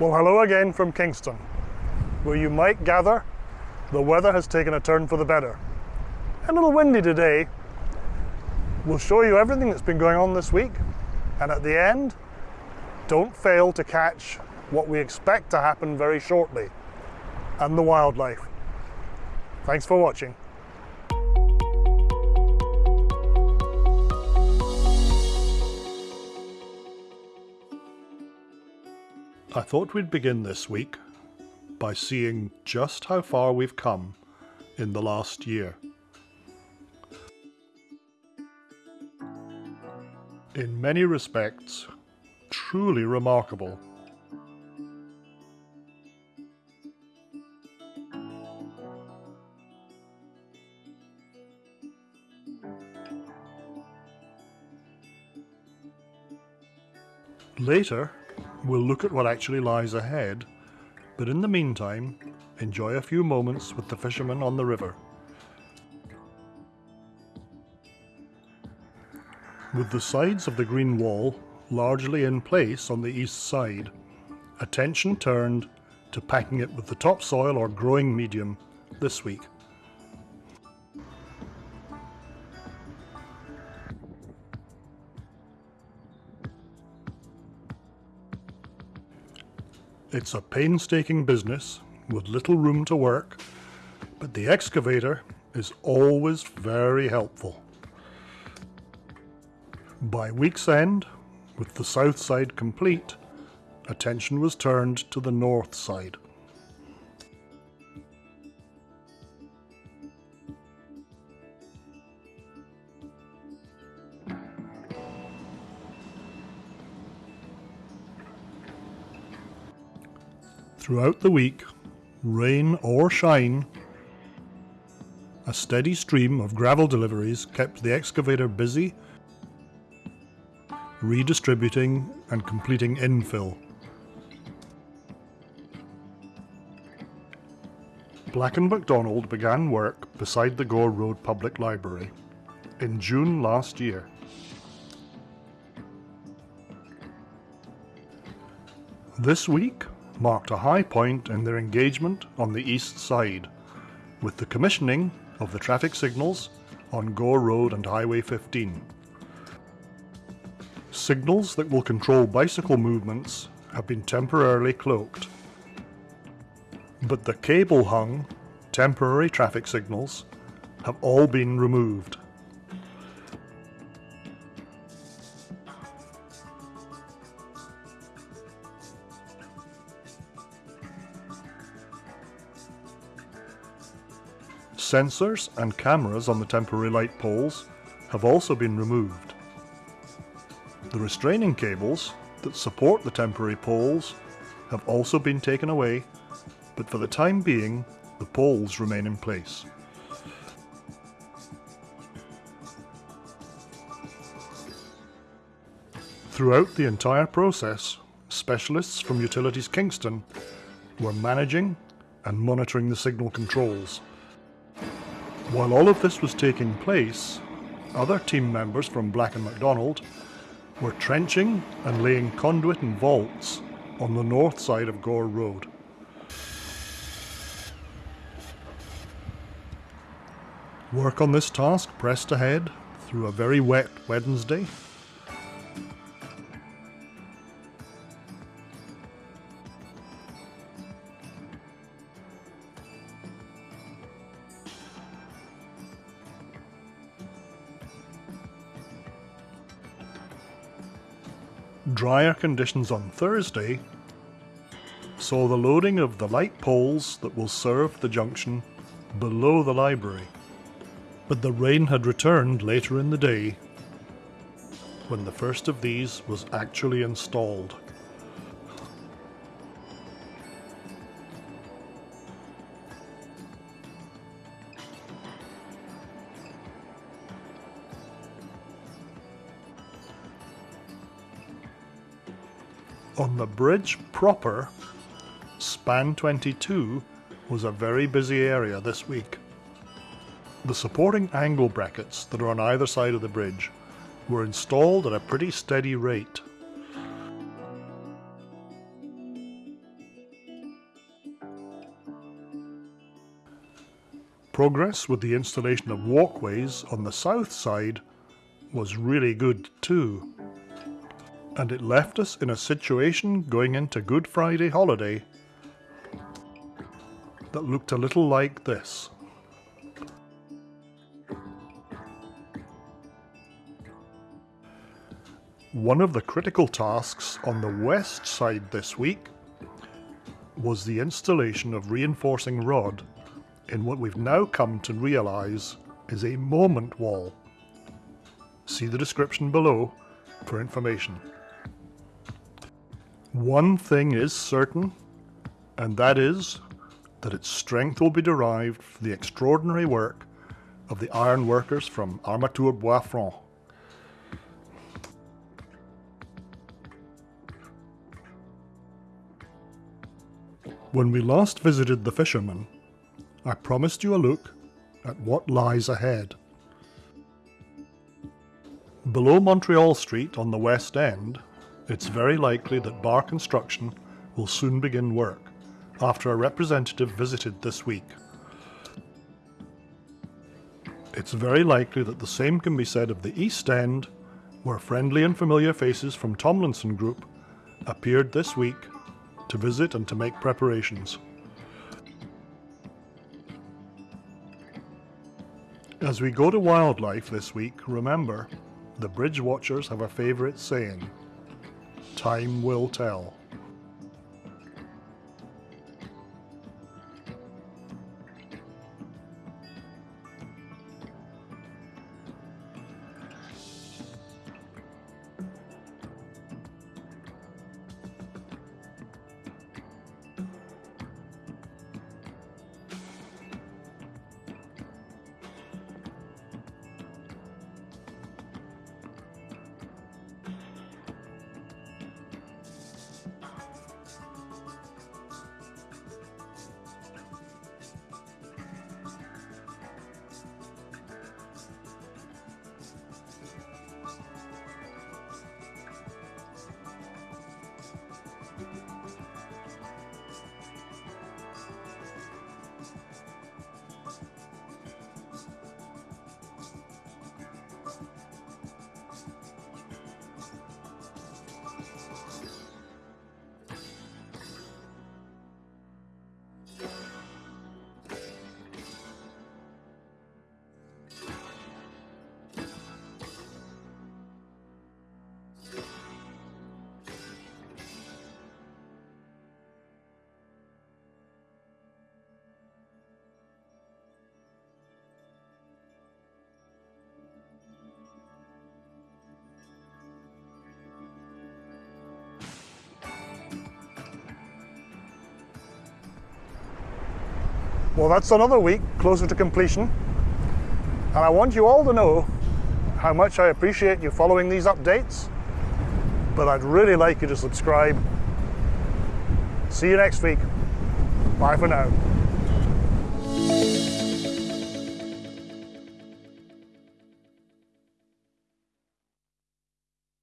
Well, hello again from Kingston. Where you might gather, the weather has taken a turn for the better. A little windy today. We'll show you everything that's been going on this week, and at the end, don't fail to catch what we expect to happen very shortly and the wildlife. Thanks for watching. I thought we'd begin this week by seeing just how far we've come in the last year. In many respects, truly remarkable. Later, we'll look at what actually lies ahead, but in the meantime, enjoy a few moments with the fishermen on the river. With the sides of the green wall largely in place on the east side, attention turned to packing it with the topsoil or growing medium this week. It's a painstaking business with little room to work, but the excavator is always very helpful. By week's end, with the south side complete, attention was turned to the north side. Throughout the week, rain or shine, a steady stream of gravel deliveries kept the excavator busy, redistributing and completing infill. Black & McDonald began work beside the Gore Road Public Library in June last year. This week, marked a high point in their engagement on the east side, with the commissioning of the traffic signals on Gore Road and Highway 15. Signals that will control bicycle movements have been temporarily cloaked. But the cable hung, temporary traffic signals have all been removed. Sensors and cameras on the temporary light poles have also been removed. The restraining cables that support the temporary poles have also been taken away, but for the time being, the poles remain in place. Throughout the entire process, specialists from Utilities Kingston were managing and monitoring the signal controls. While all of this was taking place, other team members from Black & McDonald were trenching and laying conduit and vaults on the north side of Gore Road. Work on this task pressed ahead through a very wet Wednesday drier conditions on Thursday saw the loading of the light poles that will serve the junction below the library. But the rain had returned later in the day when the first of these was actually installed. On the bridge proper, span 22 was a very busy area this week. The supporting angle brackets that are on either side of the bridge were installed at a pretty steady rate. Progress with the installation of walkways on the south side was really good too. And it left us in a situation going into Good Friday holiday that looked a little like this. One of the critical tasks on the west side this week was the installation of reinforcing rod in what we've now come to realise is a moment wall. See the description below for information. One thing is certain, and that is that its strength will be derived from the extraordinary work of the iron workers from Armature Bois Franc. When we last visited the fishermen, I promised you a look at what lies ahead. Below Montreal Street on the West End, it's very likely that Bar Construction will soon begin work, after a representative visited this week. It's very likely that the same can be said of the East End, where friendly and familiar faces from Tomlinson Group appeared this week to visit and to make preparations. As we go to wildlife this week, remember, the bridge watchers have a favourite saying, time will tell. Well, that's another week closer to completion. And I want you all to know how much I appreciate you following these updates. But I'd really like you to subscribe. See you next week. Bye for now.